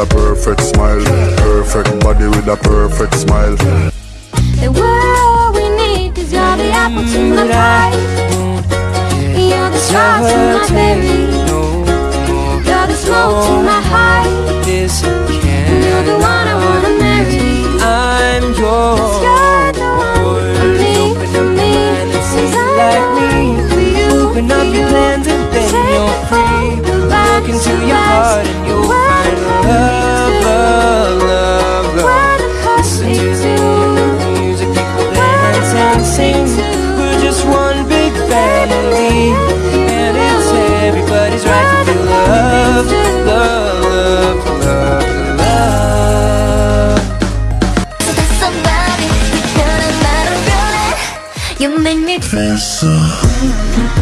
a perfect smile. Perfect body with a perfect smile The world we need is you're the apple to my mm, pie. You're the star to my berry. You're the smoke to my high. This You're the one I wanna marry. I'm yours. You're the one for me, Open for up me. your mind and see Since I like me. for you, Open for up your plans and then you're me free. Look into your heart and you'll and sing. We're just one big family, and it's everybody's right to feel love, love, love, love, love. Somebody, you're not a feeling. You make me 뺐어